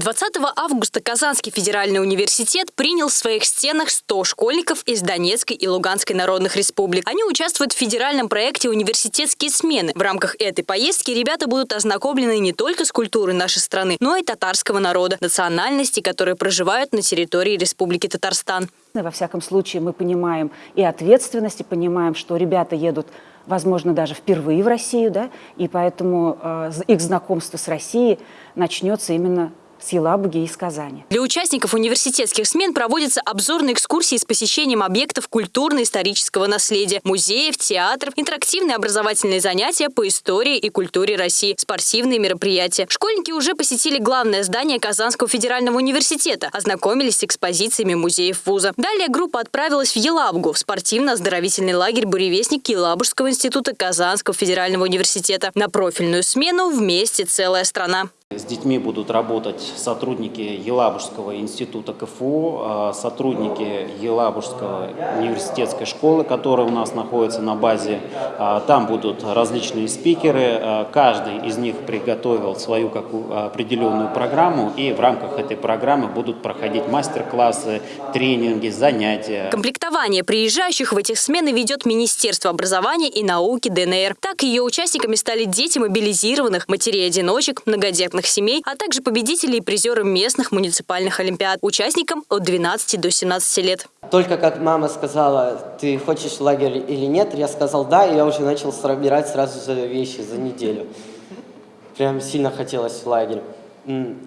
20 августа Казанский федеральный университет принял в своих стенах 100 школьников из Донецкой и Луганской народных республик. Они участвуют в федеральном проекте «Университетские смены». В рамках этой поездки ребята будут ознакомлены не только с культурой нашей страны, но и татарского народа, национальности, которые проживают на территории Республики Татарстан. Во всяком случае, мы понимаем и ответственность, и понимаем, что ребята едут, возможно, даже впервые в Россию, да, и поэтому э, их знакомство с Россией начнется именно с Елабуги и из Казани. Для участников университетских смен проводятся обзорные экскурсии с посещением объектов культурно-исторического наследия, музеев, театров, интерактивные образовательные занятия по истории и культуре России, спортивные мероприятия. Школьники уже посетили главное здание Казанского федерального университета, ознакомились с экспозициями музеев вуза. Далее группа отправилась в Елабугу, в спортивно-оздоровительный лагерь «Буревестник» Елабужского института Казанского федерального университета. На профильную смену вместе целая страна. С детьми будут работать сотрудники Елабужского института КФУ, а, сотрудники Елабужского университетской школы, которая у нас находится на базе. А, там будут различные спикеры, а, каждый из них приготовил свою какую определенную программу, и в рамках этой программы будут проходить мастер-классы, тренинги, занятия. Комплектование приезжающих в этих смены ведет Министерство образования и науки ДНР. Так ее участниками стали дети мобилизированных, матерей-одиночек, многодетных многодетных семей, а также победители и призеры местных муниципальных олимпиад, участникам от 12 до 17 лет. Только как мама сказала, ты хочешь лагерь или нет, я сказал да, и я уже начал собирать сразу же вещи за неделю. Прям сильно хотелось в лагерь.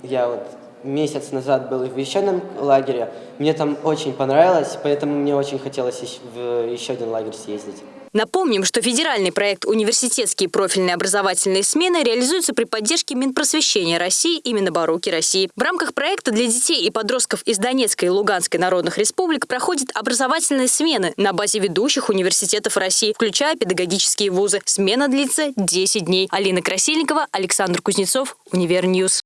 Я вот месяц назад был в еще одном лагере, мне там очень понравилось, поэтому мне очень хотелось в еще один лагерь съездить. Напомним, что федеральный проект «Университетские профильные образовательные смены» реализуется при поддержке Минпросвещения России и Минобороки России. В рамках проекта для детей и подростков из Донецкой и Луганской народных республик проходят образовательные смены на базе ведущих университетов России, включая педагогические вузы. Смена длится 10 дней. Алина Красильникова, Александр Кузнецов, Универньюз.